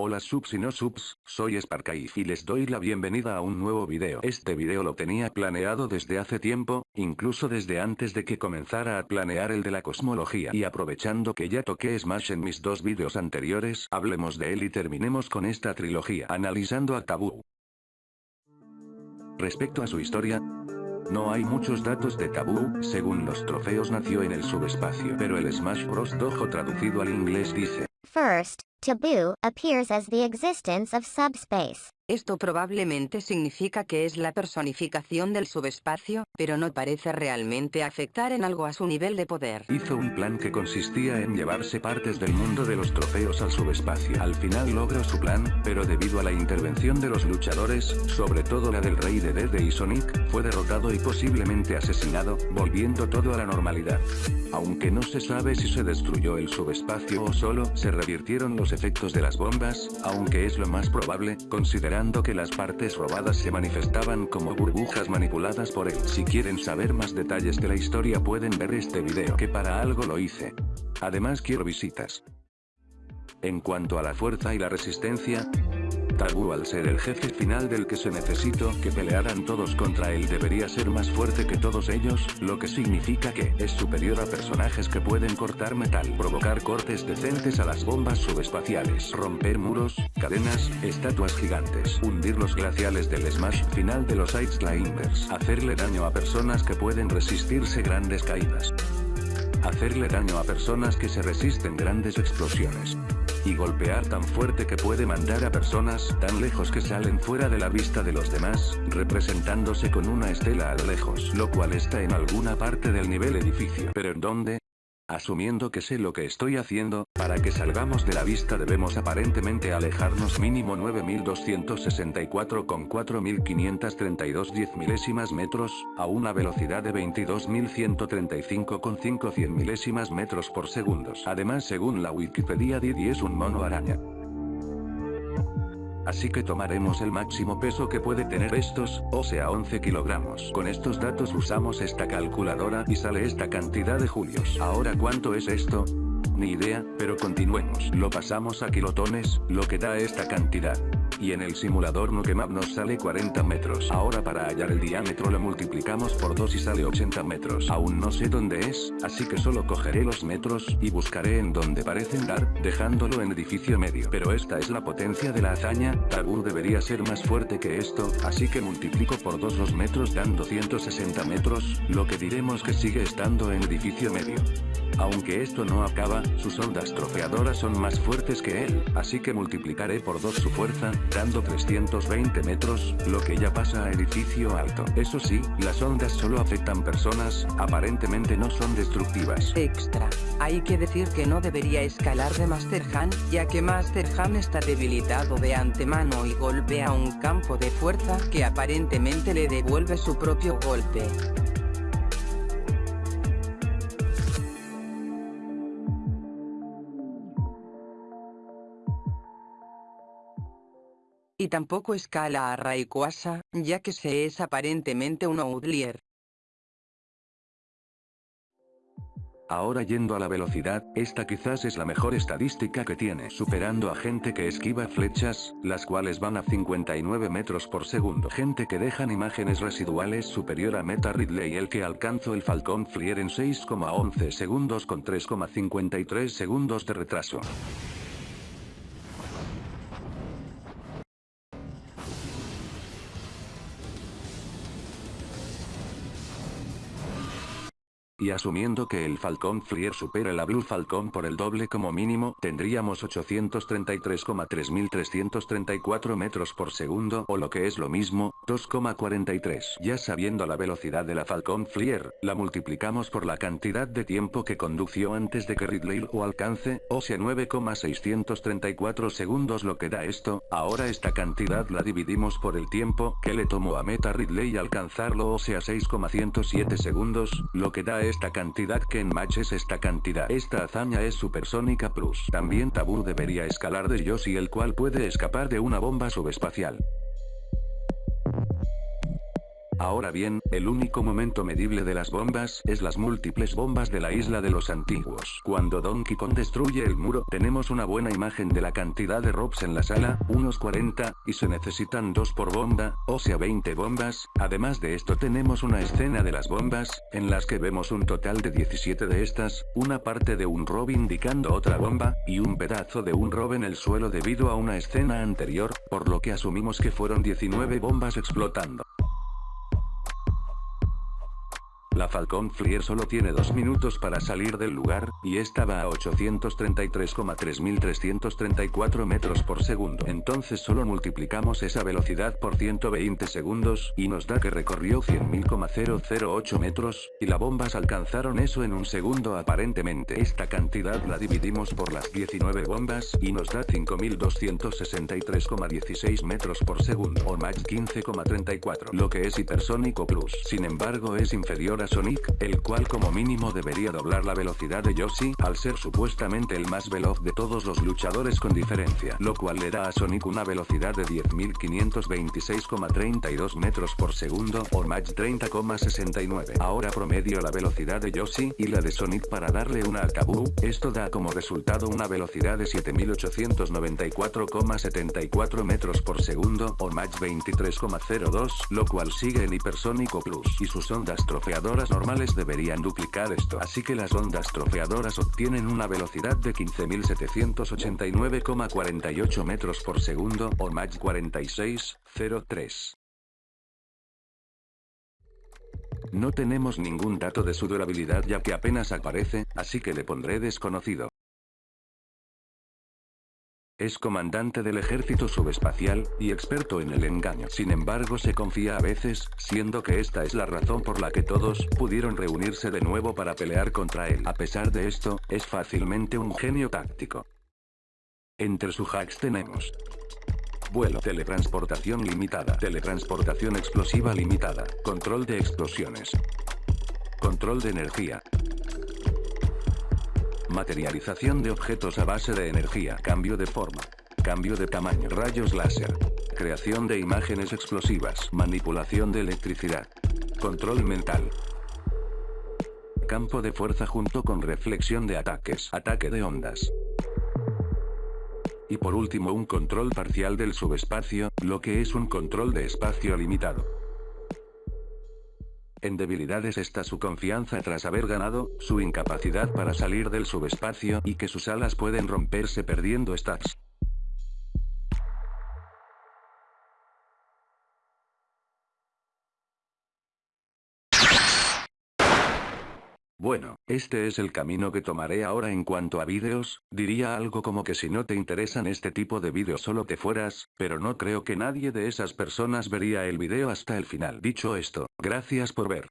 Hola subs y no subs, soy Sparkaif y les doy la bienvenida a un nuevo video. Este video lo tenía planeado desde hace tiempo, incluso desde antes de que comenzara a planear el de la cosmología. Y aprovechando que ya toqué Smash en mis dos videos anteriores, hablemos de él y terminemos con esta trilogía. Analizando a Tabú. Respecto a su historia, no hay muchos datos de Tabú, según los trofeos nació en el subespacio, pero el Smash Bros. Dojo traducido al inglés dice, First, taboo appears as the existence of subspace. Esto probablemente significa que es la personificación del subespacio, pero no parece realmente afectar en algo a su nivel de poder. Hizo un plan que consistía en llevarse partes del mundo de los trofeos al subespacio. Al final logró su plan, pero debido a la intervención de los luchadores, sobre todo la del rey de Dede y Sonic, fue derrotado y posiblemente asesinado, volviendo todo a la normalidad. Aunque no se sabe si se destruyó el subespacio o solo se revirtieron los efectos de las bombas, aunque es lo más probable, que las partes robadas se manifestaban como burbujas manipuladas por él. Si quieren saber más detalles de la historia pueden ver este video que para algo lo hice. Además quiero visitas. En cuanto a la fuerza y la resistencia, Tabú al ser el jefe final del que se necesitó que pelearan todos contra él. Debería ser más fuerte que todos ellos, lo que significa que es superior a personajes que pueden cortar metal, provocar cortes decentes a las bombas subespaciales, romper muros, cadenas, estatuas gigantes, hundir los glaciales del Smash final de los Ice Climbers, hacerle daño a personas que pueden resistirse grandes caídas, hacerle daño a personas que se resisten grandes explosiones y golpear tan fuerte que puede mandar a personas tan lejos que salen fuera de la vista de los demás, representándose con una estela a lo lejos, lo cual está en alguna parte del nivel edificio. ¿Pero en dónde? Asumiendo que sé lo que estoy haciendo, para que salgamos de la vista debemos aparentemente alejarnos mínimo 9264 con 4532 10 milésimas metros, a una velocidad de 22135 con 5 100 milésimas metros por segundos. Además según la Wikipedia Didi es un mono araña así que tomaremos el máximo peso que puede tener estos, o sea 11 kilogramos. Con estos datos usamos esta calculadora y sale esta cantidad de julios. Ahora ¿cuánto es esto? Ni idea, pero continuemos. Lo pasamos a kilotones, lo que da esta cantidad y en el simulador Nukemap nos sale 40 metros. Ahora para hallar el diámetro lo multiplicamos por 2 y sale 80 metros. Aún no sé dónde es, así que solo cogeré los metros y buscaré en donde parecen dar, dejándolo en edificio medio. Pero esta es la potencia de la hazaña, Tabur debería ser más fuerte que esto, así que multiplico por 2 los metros dando 160 metros, lo que diremos que sigue estando en edificio medio. Aunque esto no acaba, sus ondas trofeadoras son más fuertes que él, así que multiplicaré por 2 su fuerza, dando 320 metros, lo que ya pasa a edificio alto. Eso sí, las ondas solo afectan personas, aparentemente no son destructivas. Extra. Hay que decir que no debería escalar de Master Han, ya que Master Han está debilitado de antemano y golpea un campo de fuerza que aparentemente le devuelve su propio golpe. Y tampoco escala a Rayquaza, ya que se es aparentemente un Outlier. Ahora yendo a la velocidad, esta quizás es la mejor estadística que tiene, superando a gente que esquiva flechas, las cuales van a 59 metros por segundo. Gente que dejan imágenes residuales superior a Meta Ridley el que alcanzó el Falcon Flier en 6,11 segundos con 3,53 segundos de retraso. Y asumiendo que el Falcon Flier supera la Blue Falcon por el doble como mínimo, tendríamos 833,3334 metros por segundo o lo que es lo mismo, 2,43. Ya sabiendo la velocidad de la Falcon Flier, la multiplicamos por la cantidad de tiempo que condució antes de que Ridley lo alcance, o sea 9,634 segundos lo que da esto, ahora esta cantidad la dividimos por el tiempo que le tomó a Meta Ridley alcanzarlo o sea 6,107 segundos, lo que da esta cantidad que en match es esta cantidad. Esta hazaña es supersónica plus. También Tabú debería escalar de Yoshi el cual puede escapar de una bomba subespacial. Ahora bien, el único momento medible de las bombas es las múltiples bombas de la isla de los antiguos. Cuando Donkey Kong destruye el muro, tenemos una buena imagen de la cantidad de robs en la sala, unos 40, y se necesitan dos por bomba, o sea 20 bombas. Además de esto tenemos una escena de las bombas, en las que vemos un total de 17 de estas, una parte de un rob indicando otra bomba, y un pedazo de un rob en el suelo debido a una escena anterior, por lo que asumimos que fueron 19 bombas explotando. La Falcon Flyer solo tiene dos minutos para salir del lugar, y esta va a 833,3334 metros por segundo. Entonces solo multiplicamos esa velocidad por 120 segundos, y nos da que recorrió 100.008 metros, y las bombas alcanzaron eso en un segundo aparentemente. Esta cantidad la dividimos por las 19 bombas, y nos da 5.263,16 metros por segundo, o Mach 15,34, lo que es hipersónico plus. Sin embargo es inferior a Sonic, el cual como mínimo debería doblar la velocidad de Yoshi, al ser supuestamente el más veloz de todos los luchadores con diferencia, lo cual le da a Sonic una velocidad de 10.526,32 metros por segundo, o Mach 30,69. Ahora promedio la velocidad de Yoshi y la de Sonic para darle una a Kabu, esto da como resultado una velocidad de 7.894,74 metros por segundo, o Mach 23,02, lo cual sigue en hipersónico plus, y sus ondas trofeadoras normales deberían duplicar esto. Así que las ondas trofeadoras obtienen una velocidad de 15.789,48 metros por segundo o Mach 46,03. No tenemos ningún dato de su durabilidad ya que apenas aparece, así que le pondré desconocido. Es comandante del ejército subespacial, y experto en el engaño. Sin embargo se confía a veces, siendo que esta es la razón por la que todos pudieron reunirse de nuevo para pelear contra él. A pesar de esto, es fácilmente un genio táctico. Entre sus hacks tenemos Vuelo, teletransportación limitada, teletransportación explosiva limitada, control de explosiones, control de energía, Materialización de objetos a base de energía. Cambio de forma. Cambio de tamaño. Rayos láser. Creación de imágenes explosivas. Manipulación de electricidad. Control mental. Campo de fuerza junto con reflexión de ataques. Ataque de ondas. Y por último un control parcial del subespacio, lo que es un control de espacio limitado. En debilidades está su confianza tras haber ganado, su incapacidad para salir del subespacio y que sus alas pueden romperse perdiendo stats. Bueno, este es el camino que tomaré ahora en cuanto a vídeos, diría algo como que si no te interesan este tipo de vídeos solo te fueras, pero no creo que nadie de esas personas vería el vídeo hasta el final. Dicho esto, gracias por ver.